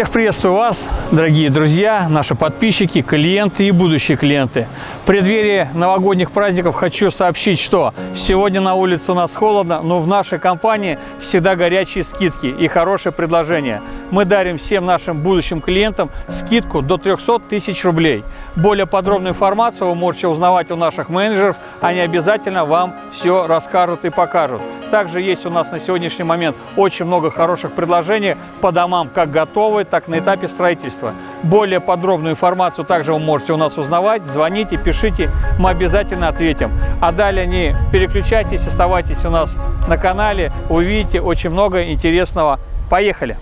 Всех приветствую вас, дорогие друзья, наши подписчики, клиенты и будущие клиенты. В преддверии новогодних праздников хочу сообщить, что сегодня на улице у нас холодно, но в нашей компании всегда горячие скидки и хорошие предложения. Мы дарим всем нашим будущим клиентам скидку до 300 тысяч рублей. Более подробную информацию вы можете узнавать у наших менеджеров, они обязательно вам все расскажут и покажут. Также есть у нас на сегодняшний момент очень много хороших предложений по домам, как готовые, так на этапе строительства. Более подробную информацию также вы можете у нас узнавать. Звоните, пишите, мы обязательно ответим. А далее не переключайтесь, оставайтесь у нас на канале, увидите очень много интересного. Поехали!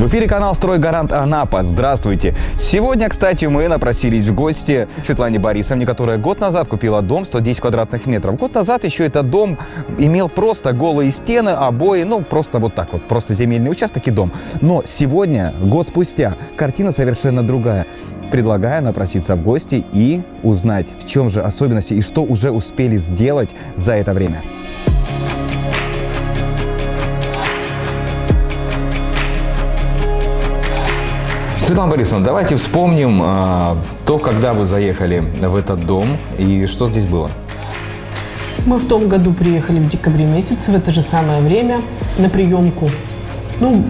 В эфире канал «Стройгарант Анапа». Здравствуйте! Сегодня, кстати, мы напросились в гости Светлане Борисовне, которая год назад купила дом 110 квадратных метров. Год назад еще этот дом имел просто голые стены, обои, ну, просто вот так вот, просто земельный участок и дом. Но сегодня, год спустя, картина совершенно другая. Предлагаю напроситься в гости и узнать, в чем же особенности и что уже успели сделать за это время. Светлана Борисовна, давайте вспомним а, то, когда вы заехали в этот дом и что здесь было. Мы в том году приехали в декабре месяце, в это же самое время, на приемку. Ну,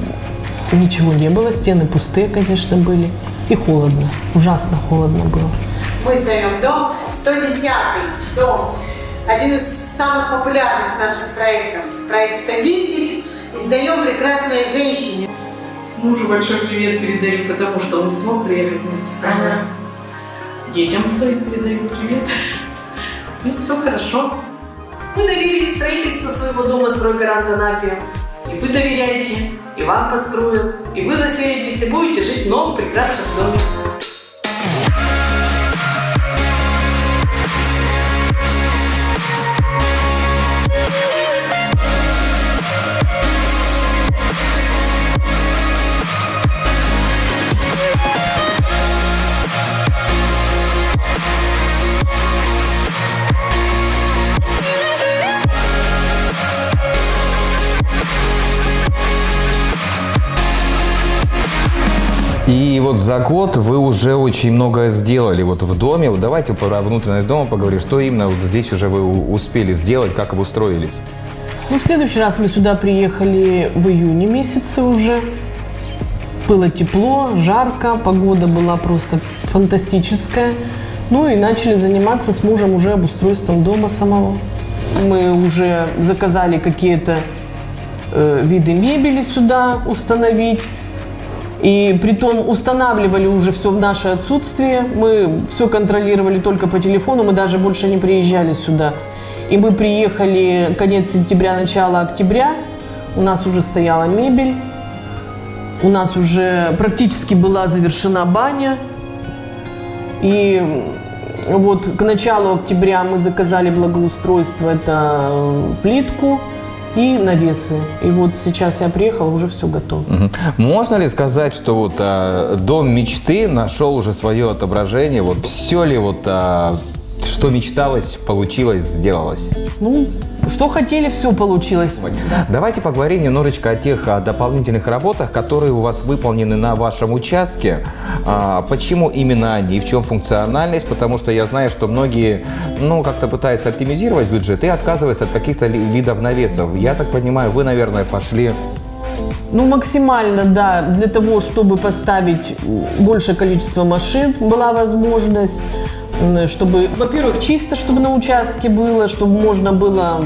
ничего не было, стены пустые, конечно, были. И холодно, ужасно холодно было. Мы сдаем дом 110 дом. Один из самых популярных наших проектов. Проект 110. И сдаем прекрасной женщине. Мужу большой привет передаю, потому что он не смог приехать вместе со мной. Ага. Детям своим передаю привет. Ну, все хорошо. Мы доверили строительство своего дома стройгарант Анапе. И вы доверяете, и вам построят, и вы заселитесь, и будете жить в новом прекрасном доме. Вот за год вы уже очень многое сделали вот в доме. Вот давайте про внутренность дома поговорим. Что именно вот здесь уже вы успели сделать, как обустроились? Ну, в следующий раз мы сюда приехали в июне месяце уже. Было тепло, жарко, погода была просто фантастическая. Ну и начали заниматься с мужем уже обустройством дома самого. Мы уже заказали какие-то э, виды мебели сюда установить. И притом устанавливали уже все в наше отсутствие. Мы все контролировали только по телефону, мы даже больше не приезжали сюда. И мы приехали конец сентября, начало октября. У нас уже стояла мебель. У нас уже практически была завершена баня. И вот к началу октября мы заказали благоустройство, это э, плитку и навесы. И вот сейчас я приехала, уже все готово. Мгм. Можно ли сказать, что вот а, дом мечты нашел уже свое отображение? Вот все ли вот а, что мечталось, получилось, сделалось? Ну, что хотели, все получилось. Давайте поговорим немножечко о тех дополнительных работах, которые у вас выполнены на вашем участке. А, почему именно они, в чем функциональность? Потому что я знаю, что многие, ну, как-то пытаются оптимизировать бюджет и отказываются от каких-то видов навесов. Я так понимаю, вы, наверное, пошли Ну, максимально, да, для того, чтобы поставить большее количество машин, была возможность, чтобы, во-первых, чисто, чтобы на участке было, чтобы можно было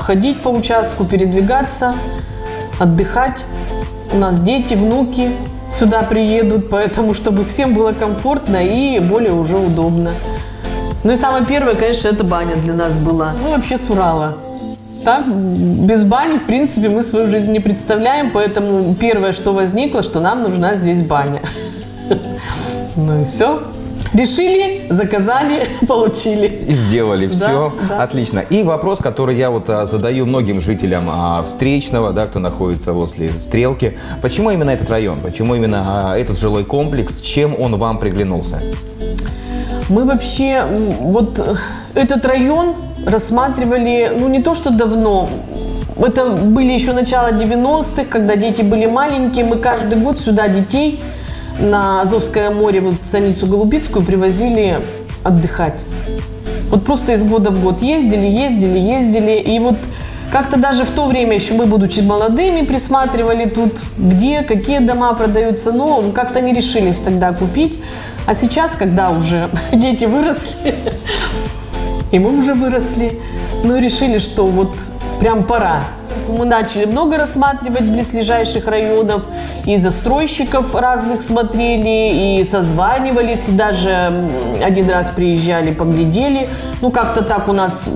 ходить по участку, передвигаться, отдыхать. У нас дети, внуки сюда приедут, поэтому, чтобы всем было комфортно и более уже удобно. Ну и самое первое, конечно, это баня для нас была. Мы вообще с Урала. Так, без бани, в принципе, мы свою жизнь не представляем, поэтому первое, что возникло, что нам нужна здесь баня. Ну и все. Решили, заказали, получили. И сделали Да, все. да. Отлично. И вопрос, который я вот а, задаю многим жителям а, Встречного, да, кто находится возле Стрелки. Почему именно этот район? Почему именно а, этот жилой комплекс? Чем он вам приглянулся? Мы вообще вот э, этот район рассматривали, ну не то что давно, это были еще начало 90-х, когда дети были маленькие. Мы каждый год сюда детей на Азовское море, вот в станицу Голубицкую привозили отдыхать. Вот просто из года в год ездили, ездили, ездили. И вот как-то даже в то время еще мы, будучи молодыми, присматривали тут, где, какие дома продаются. Но как-то не решились тогда купить. А сейчас, когда уже дети выросли, и мы уже выросли, ну решили, что вот прям пора. Мы начали много рассматривать близлежащих районов, и застройщиков разных смотрели, и созванивались, и даже один раз приезжали, поглядели. Ну, как-то так у нас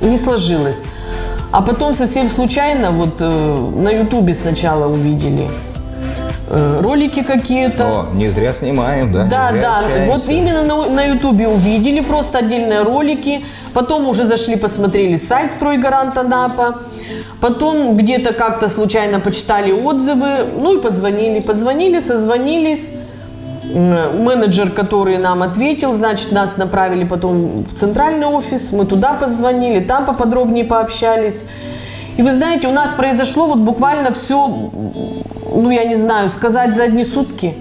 не сложилось. А потом совсем случайно вот э, на Ютубе сначала увидели э, ролики какие-то. О, не зря снимаем, да? Да, да, общаемся. вот именно на, на Ютубе увидели просто отдельные ролики, потом уже зашли, посмотрели сайт «Стройгарант Анапа», потом где-то как-то случайно почитали отзывы, ну и позвонили, позвонили, созвонились, менеджер, который нам ответил, значит, нас направили потом в центральный офис, мы туда позвонили, там поподробнее пообщались. И вы знаете, у нас произошло вот буквально все, ну я не знаю, сказать за одни сутки.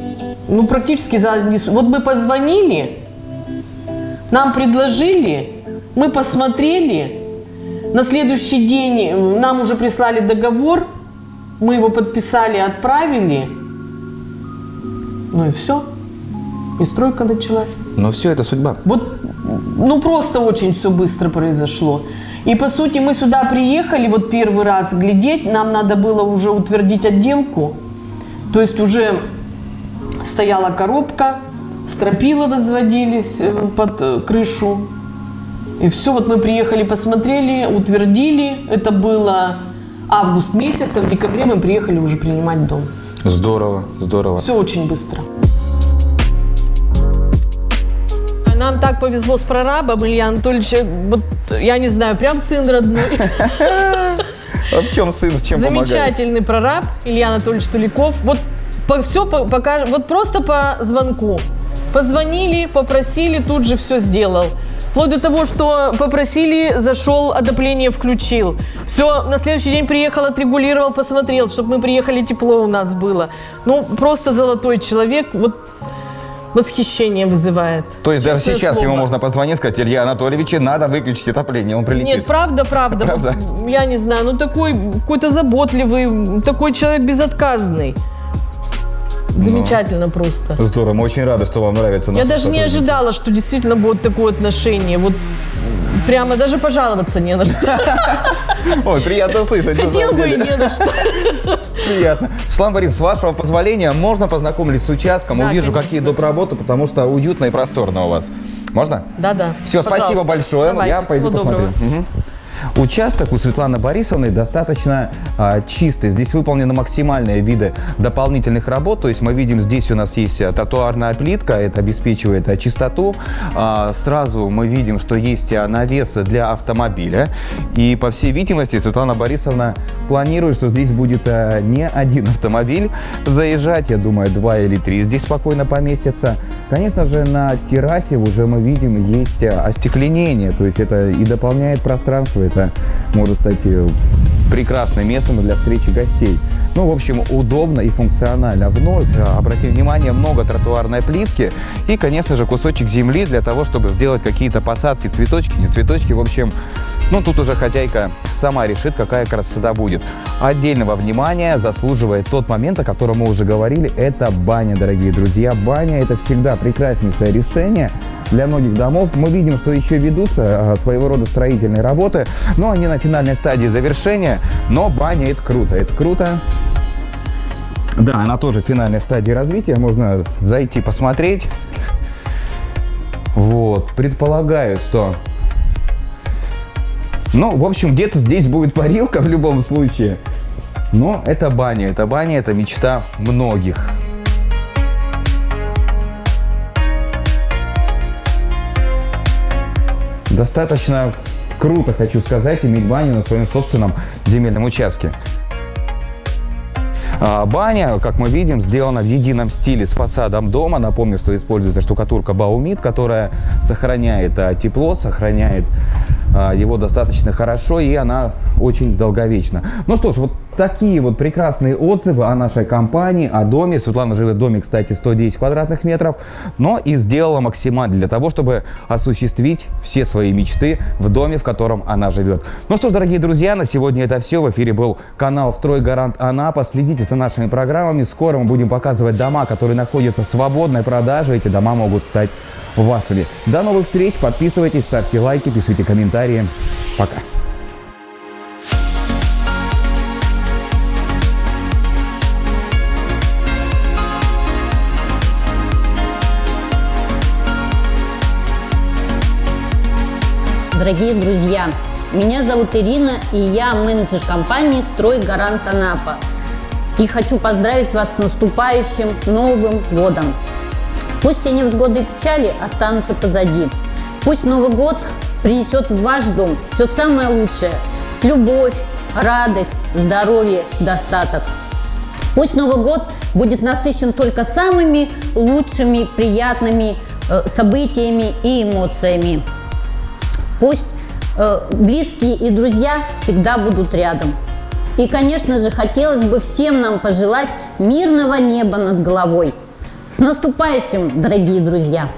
Ну практически за одни сутки. Вот мы позвонили, нам предложили, мы посмотрели, на следующий день нам уже прислали договор, мы его подписали, отправили, ну и все. И стройка началась. Но все это судьба. Вот, ну просто очень все быстро произошло. И по сути мы сюда приехали вот первый раз глядеть, нам надо было уже утвердить отделку. То есть уже стояла коробка, стропила возводились э, под э, крышу. И все, вот мы приехали, посмотрели, утвердили. Это было август месяц, а в декабре мы приехали уже принимать дом. Здорово, здорово. Все очень быстро. Нам так повезло с прорабом, Илья Анатольевич, вот я не знаю, прям сын родной. А в чем сын, с чем помогает? Замечательный прораб Илья Анатольевич Туликов. Вот по, все покажем, вот просто по звонку. Позвонили, попросили, тут же все сделал. Вплоть до того, что попросили, зашел, отопление включил. Все, на следующий день приехал, отрегулировал, посмотрел, чтобы мы приехали, тепло у нас было. Ну, просто золотой человек, вот восхищение вызывает. То есть даже сейчас ему слово. можно позвонить сказать, Илья Анатольевич, надо выключить отопление, он прилетит. Нет, правда, правда. Правда? Я не знаю, ну такой какой-то заботливый, такой человек безотказный. Замечательно просто. Здорово, мы очень рады, что вам нравится Я даже не ожидала, что действительно будет такое отношение. Вот прямо даже пожаловаться не на что. Ой, приятно слышать. Хотел бы и не на что. Приятно. Светлана Борисовна, с вашего позволения, можно познакомиться с участком, Да, увижу, конечно. какие доп. работы, потому что уютно и просторно у вас. Можно? Да-да. Все, спасибо Пожалуйста. большое. Давайте, Я пойду посмотрю. доброго. Участок у Светланы Борисовны достаточно а, чистый. Здесь выполнены максимальные виды дополнительных работ. То есть мы видим, здесь у нас есть а, тротуарная плитка, это обеспечивает а, чистоту. А, сразу мы видим, что есть а, навес для автомобиля. И по всей видимости Светлана Борисовна планирует, что здесь будет а, не один автомобиль заезжать. Я думаю, два или три здесь спокойно поместятся. Конечно же, на террасе уже мы видим есть остекленение. То есть это и дополняет пространство. Это может стать э, прекрасным местом для встречи гостей. Ну, в общем, удобно и функционально. Вновь, э, обратим внимание, много тротуарной плитки и, конечно же, кусочек земли для того, чтобы сделать какие-то посадки, цветочки, не цветочки. В общем, ну, тут уже хозяйка сама решит, какая красота будет. Отдельного внимания заслуживает тот момент, о котором мы уже говорили, это баня, дорогие друзья. Баня – это всегда прекраснейшее решение для многих домов. Мы видим, что еще ведутся а, своего рода строительные работы, но они на финальной стадии завершения. Но баня – это круто, это круто. Да, она тоже в финальной стадии развития. Можно зайти посмотреть. Вот, предполагаю, что... Ну, в общем, где-то здесь будет парилка в любом случае. Но это баня, это баня, это мечта многих. Достаточно круто, хочу сказать, иметь баню на своем собственном земельном участке. А, Баня, как мы видим, сделана в едином стиле с фасадом дома. Напомню, что используется штукатурка Баумит, которая сохраняет а, тепло, сохраняет а, его достаточно хорошо, и она очень долговечна. Ну что ж, вот такие вот прекрасные отзывы о нашей компании, о доме. Светлана живет в доме, кстати, 110 квадратных метров, но и сделала максимально для того, чтобы осуществить все свои мечты в доме, в котором она живет. Ну что ж, дорогие друзья, на сегодня это все. В эфире был канал «Стройгарант Анапа». Следите за нашими программами. Скоро мы будем показывать дома, которые находятся в свободной продаже. Эти дома могут стать вашими. До новых встреч. Подписывайтесь, ставьте лайки, пишите комментарии. Пока. Дорогие друзья, меня зовут Ирина, и я менеджер компании «Строй Гарант Анапа». И хочу поздравить вас с наступающим Новым годом. Пусть и невзгоды и печали останутся позади. Пусть Новый год принесет в ваш дом все самое лучшее – любовь, радость, здоровье, достаток. Пусть Новый год будет насыщен только самыми лучшими, приятными э, событиями и эмоциями. Пусть э, близкие и друзья всегда будут рядом. И, конечно же, хотелось бы всем нам пожелать мирного неба над головой. С наступающим, дорогие друзья!